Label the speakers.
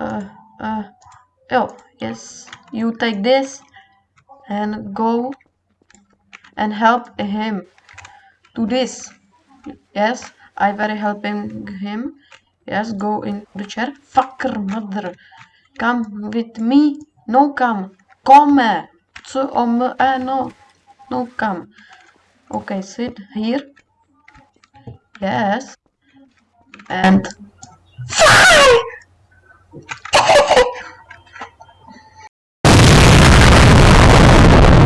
Speaker 1: uh, uh, oh, yes, you take this and go and help him do this. Yes, I very helping him. Yes, go in the chair. Fucker mother. Come with me. No come. Come. So om uh, no. No come. Okay, sit here. Yes. And